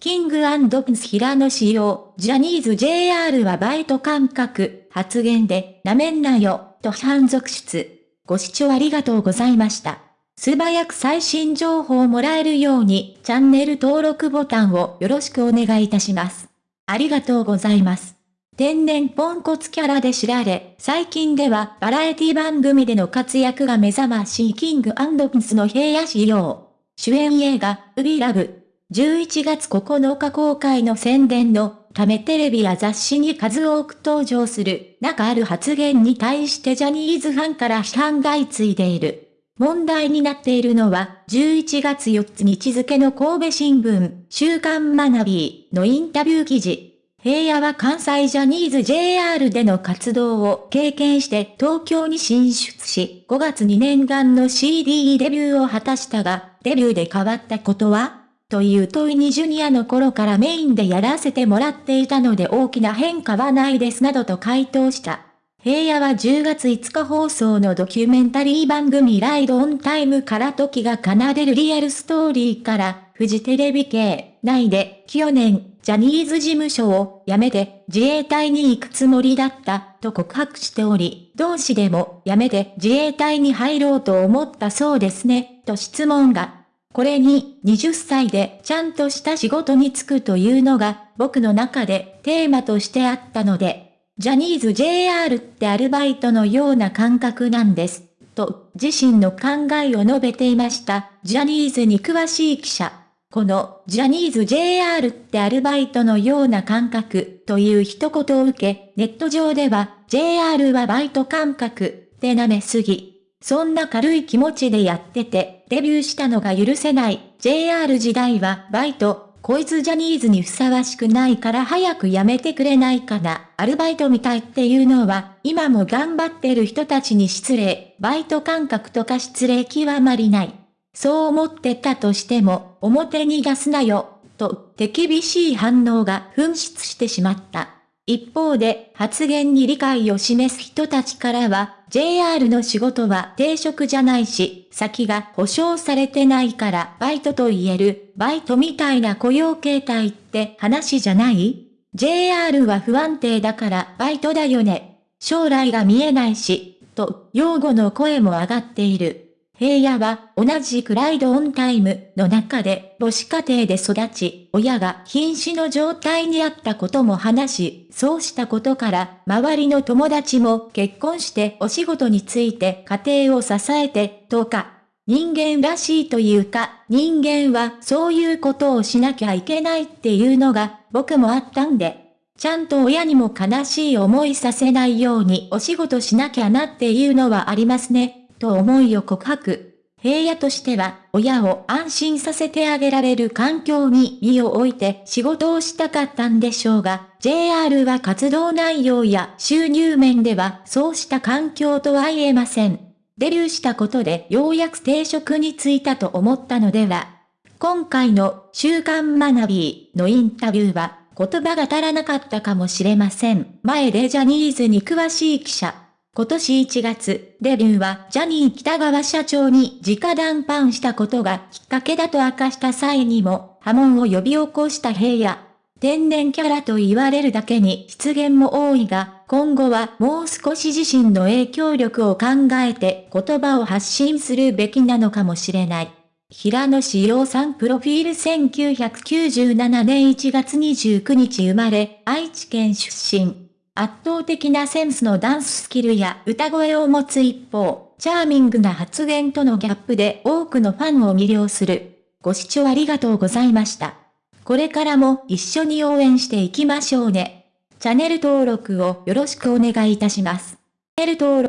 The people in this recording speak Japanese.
キングプンス平野仕様、ジャニーズ JR はバイト感覚、発言で、なめんなよ、と批判続出。ご視聴ありがとうございました。素早く最新情報をもらえるように、チャンネル登録ボタンをよろしくお願いいたします。ありがとうございます。天然ポンコツキャラで知られ、最近ではバラエティ番組での活躍が目覚ましいキングプンスの平野仕様。主演映画、ウビラブ、11月9日公開の宣伝のためテレビや雑誌に数多く登場する中ある発言に対してジャニーズファンから批判が相次いでいる。問題になっているのは11月4日日付の神戸新聞週刊学びのインタビュー記事。平野は関西ジャニーズ JR での活動を経験して東京に進出し、5月に念願の CD デビューを果たしたが、デビューで変わったことは？という問いにジュニアの頃からメインでやらせてもらっていたので大きな変化はないですなどと回答した。平野は10月5日放送のドキュメンタリー番組ライドオンタイムから時が奏でるリアルストーリーからフジテレビ系内で去年ジャニーズ事務所を辞めて自衛隊に行くつもりだったと告白しており、同志でも辞めて自衛隊に入ろうと思ったそうですね、と質問がこれに20歳でちゃんとした仕事に就くというのが僕の中でテーマとしてあったので、ジャニーズ JR ってアルバイトのような感覚なんです。と自身の考えを述べていました。ジャニーズに詳しい記者。このジャニーズ JR ってアルバイトのような感覚という一言を受け、ネット上では JR はバイト感覚って舐めすぎそんな軽い気持ちでやってて、デビューしたのが許せない。JR 時代はバイト、こいつジャニーズにふさわしくないから早くやめてくれないかな。アルバイトみたいっていうのは、今も頑張ってる人たちに失礼。バイト感覚とか失礼極まりない。そう思ってたとしても、表に出すなよ。と、手厳しい反応が噴出してしまった。一方で、発言に理解を示す人たちからは、JR の仕事は定職じゃないし、先が保証されてないからバイトと言える、バイトみたいな雇用形態って話じゃない ?JR は不安定だからバイトだよね。将来が見えないし、と、擁護の声も上がっている。平野は同じくライドオンタイムの中で母子家庭で育ち、親が瀕死の状態にあったことも話し、そうしたことから周りの友達も結婚してお仕事について家庭を支えて、とか、人間らしいというか、人間はそういうことをしなきゃいけないっていうのが僕もあったんで、ちゃんと親にも悲しい思いさせないようにお仕事しなきゃなっていうのはありますね。と思いを告白。平野としては、親を安心させてあげられる環境に身を置いて仕事をしたかったんでしょうが、JR は活動内容や収入面ではそうした環境とは言えません。デビューしたことでようやく定職に就いたと思ったのでは。今回の週刊学びのインタビューは言葉が足らなかったかもしれません。前でジャニーズに詳しい記者。今年1月、デビューはジャニー北川社長に直談判したことがきっかけだと明かした際にも波紋を呼び起こした平野。天然キャラと言われるだけに出現も多いが、今後はもう少し自身の影響力を考えて言葉を発信するべきなのかもしれない。平野志陽さんプロフィール1997年1月29日生まれ、愛知県出身。圧倒的なセンスのダンススキルや歌声を持つ一方、チャーミングな発言とのギャップで多くのファンを魅了する。ご視聴ありがとうございました。これからも一緒に応援していきましょうね。チャンネル登録をよろしくお願いいたします。チャンネル登録